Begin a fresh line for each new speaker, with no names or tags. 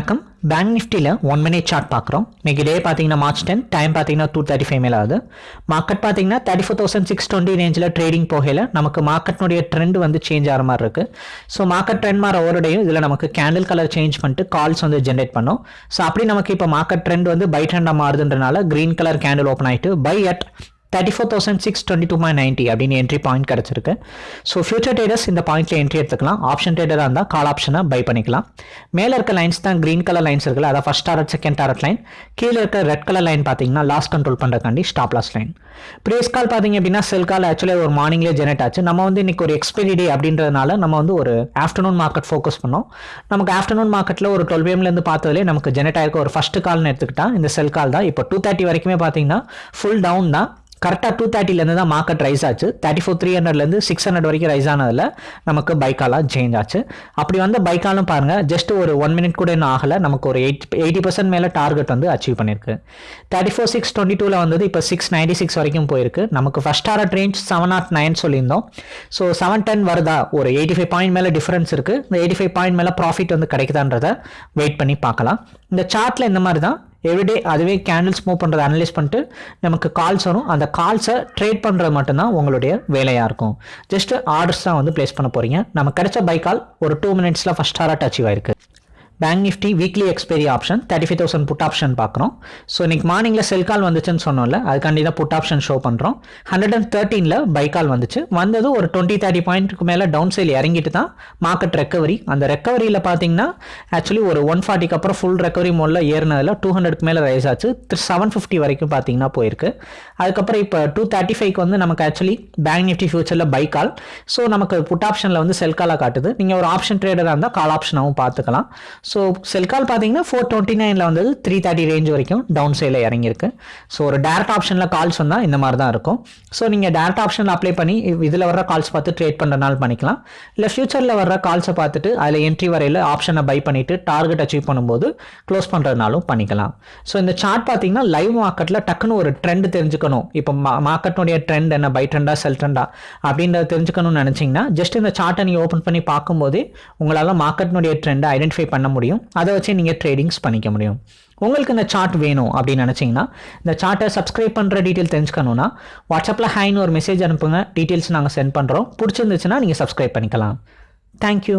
வணக்கம். பேங்க் நிஃப்டியில் one minute chart பார்க்குறோம். இன்றைக்கி டே பார்த்தீங்கன்னா மார்ச் டென் டைம் பார்த்தீங்கன்னா டூ தேர்ட்டி ஃபைவ் மேலே ஆகுது. மார்க்கெட் பார்த்தீங்கன்னா thirty four thousand six twenty ரேஞ்சில் ட்ரேடிங் போகையில் நமக்கு மார்க்கெட்னுடைய ட்ரெண்ட் வந்து சேஞ்ச் ஆகிற மாதிரி இருக்குது ஸோ மார்க்கெட் ட்ரெண்ட் மாற ஒருடையும் இதில் நமக்கு கேண்டில் கலர் சேஞ்ச் பண்ணிட்டு கால்ஸ் வந்து ஜென்ரேட் பண்ணோம். ஸோ அப்படி நமக்கு இப்போ மார்க்கெட் ட்ரெண்ட் வந்து பை ட்ரெண்டாக மாறுதுன்றனால க்ரீன் கலர் கேண்டில் ஓப்பன் ஆகிட்டு buy at thirty four thousand six twenty two my ninety அப்படின்னு என்ட்ரி பாயிண்ட் கிடச்சிருக்கு. ஸோ ஃபியூச்சர் ட்ரேடர்ஸ் இந்த பாயிண்ட்ல என்ட்ரி எடுத்துக்கலாம். ஆப்ஷன் ட்ரேடராக இருந்தால் கால் ஆப்ஷனை பை பண்ணிக்கலாம். மேலே இருக்க லைன்ஸ் தான் க்ரீன் கலர் லைன்ஸ் இருக்குல்ல அதான் first target second target line கீழே இருக்க ரெட் கலர் லைன் பார்த்தீங்கன்னா லாஸ் கண்ட்ரோல் பண்ணுறக்காண்டி ஸ்டாப் லாஸ் லைன் ப்ரீஸ் கால் பார்த்தீங்க அப்படின்னா செல் கால் ஆக்சுவலி ஒரு மார்னிங்லேயே ஜெனரேட் ஆச்சு. நம்ம வந்து இன்னைக்கு ஒரு எக்ஸ்பைரி டே அப்படின்றதுனால நம்ம வந்து ஒரு ஆஃப்டர்நூன் மார்க்கெட் ஃபோக்கஸ் பண்ணோம். நமக்கு ஆஃப்டர்நூன் மார்க்கெட்டில் ஒரு டுவெல் பிஎம்லேருந்து பார்த்ததுலேயே நமக்கு ஜெனரேட் ஆயிருக்க. ஒரு ஃபஸ்ட்டு கால்னு எடுத்துக்கிட்டா இந்த செல் கால் தான். இப்போ டூ தேர்ட்டி வரைக்குமே பார்த்தீங்கன்னா ஃபுல் டவுன் தான். கரெக்டாக டூ தேர்ட்டிலேருந்து தான் மார்க்கெட் ரைஸ் ஆச்சு. தேர்ட்டி ஃபோர் த்ரீ ஹண்ட்ரட்லேருந்து சிக்ஸ் ஹண்ட்ரட் வரைக்கும் ரைஸ் ஆனதில் நமக்கு பைக்காலாக சேஞ்ச் ஆச்சு. அப்படி வந்து பைக்காலும் பாருங்கள் ஜஸ்ட் ஒரு ஒன் மினிட் கூட இன்னும் ஆகலை. நமக்கு ஒரு எயிட் எயிட்டி பர்சன்ட் மேலே டார்கெட் வந்து அச்சீவ் பண்ணியிருக்கு தேர்ட்டி ஃபோர் சிக்ஸ் டுவெண்ட்டி டூவில் வந்தது இப்போ சிக்ஸ் நைன்டி சிக்ஸ் வரைக்கும் போயிருக்கு. நமக்கு first target range seven nought nine சொல்லியிருந்தோம். ஸோ செவன் டென் வருதா? ஒரு எயிட்டி ஃபைவ் பாயிண்ட் மேலே டிஃபரன்ஸ் இருக்குது இந்த எயிட்டி ஃபைவ் பாயிண்ட் மேலே ப்ராஃபிட் வந்து கிடைக்குதான்றதை வெயிட் பண்ணி பார்க்கலாம். இந்த சார்ட்டில் இந்த மாதிரி தான் எவ்ரிடே அதுவே கேண்டில்ஸ் மூவ் பண்ணுறதை அனலைஸ் பண்ணிட்டு நமக்கு கால்ஸ் வரும். அந்த கால்ஸை ட்ரேட் பண்ணுறது மட்டும்தான் உங்களுடைய வேலையாக இருக்கும். ஜஸ்ட் ஆர்டர்ஸ் தான் வந்து ப்ளேஸ் பண்ண போகிறீங்க நம்ம கிடைச்ச பை கால் ஒரு டூ மினிட்ஸில் ஃபஸ்ட் ஹாராட் அச்சீவ் ஆயிருக்கு. Bank Nifty weekly expiry option thirty five thousand put option பார்க்குறோம். ஸோ இன்னைக்கு மார்னிங்கில் செல் கால் வந்துச்சுன்னு சொன்னோம்ல அதுக்காண்டி தான் புட் ஆப்ஷன் ஷோ பண்ணுறோம் ஹண்ட்ரட் அண்ட் தேர்ட்டீனில் பை கால் வந்துச்சு. வந்தது ஒரு டுவெண்ட்டி தேர்ட்டி பாயிண்ட்டுக்கு மேலே டவுன் சைல் இறங்கிட்டு தான் மார்க்கெட் ரெக்கவரி அந்த ரெக்கவரியில் பார்த்தீங்கன்னா ஆக்சுவலி ஒரு ஒன் ஃபார்ட்டிக்கு அப்புறம் ஃபுல் ரெக்கவரி மோடில் ஏறினதில் டூ ஹண்ட்ரட்க்கு மேலே ரைஸ் ஆச்சு. செவன் ஃபிஃப்டி வரைக்கும் பார்த்தீங்கன்னா போயிருக்கு. அதுக்கப்புறம் இப்போ டூ தேர்ட்டி ஃபைவ்க்கு வந்து நமக்கு ஆக்சுவலி பேங்க் நிஃப்டி ஃபியூச்சரில் பை கால் ஸோ நமக்கு புட் ஆப்ஷனில் வந்து செல் காலாக காட்டுது. நீங்கள் ஒரு ஆப்ஷன் ட்ரேடராக இருந்தால் கால் ஆப்ஷனாகவும் பார்த்துக்கலாம். ஸோ செல்கால் பார்த்தீங்கன்னா ஃபோர் டுவெண்ட்டி நைனில் வந்தது. த்ரீ தேர்ட்டி ரேஞ்ச் வரைக்கும் டவுன் சைடில் இறங்கியிருக்கு. ஸோ ஒரு டேரக்ட் ஆப்ஷனில் கால்ஸ் வந்தால் இந்த மாதிரி தான் இருக்கும். ஸோ நீங்கள் டேரக்ட் ஆப்ஷனில் அப்ளை பண்ணி இதில் வர்ற கால்ஸ் பார்த்து ட்ரேட் பண்ணுறனால பண்ணிக்கலாம். இல்லை ஃபியூச்சரில் வர்ற கால்ஸை பார்த்துட்டு அதில் என்ட்ரி வரையில் ஆப்ஷனை பை பண்ணிவிட்டு டார்கெட் அச்சீவ் பண்ணும்போது க்ளோஸ் பண்ணுறதுனாலும் பண்ணிக்கலாம். ஸோ இந்த சார்ட் பார்த்தீங்கன்னா லைவ் மார்க்கெட்டில் டக்குன்னு ஒரு ட்ரெண்ட் தெரிஞ்சுக்கணும். இப்போ மார்க்கெட்டுடைய ட்ரெண்ட் என்ன? பை ட்ரெண்டா செல் ட்ரெண்டா அப்படின்றத தெரிஞ்சுக்கணும்னு நினச்சிங்கன்னா ஜஸ்ட் இந்த சார்ட்டை நீங்கள் ஓப்பன் பண்ணி பார்க்கும்போதே உங்களால் மார்க்கெட்டினுடைய ட்ரெண்டை ஐடென்டிஃபை பண்ண முடியும். முடியும். அதை வச்சு நீங்கள் ட்ரேடிங்ஸ் பண்ணிக்க முடியும். உங்களுக்கு இந்த சார்ட் வேணும் அப்படின்னு நினச்சிங்கன்னா இந்த சார்ட்டை சப்ஸ்கிரைப் பண்ணுற டீட்டெயில் தெரிஞ்சுக்கணுன்னா வாட்ஸ்அப்பில் ஹைன்னு ஒரு மெசேஜ் அனுப்புங்க. டீட்டெயில்ஸ் நாங்கள் சென்ட் பண்ணுறோம் பிடிச்சிருந்துச்சுன்னா நீங்கள் சப்ஸ்கிரைப் பண்ணிக்கலாம். தேங்க்யூ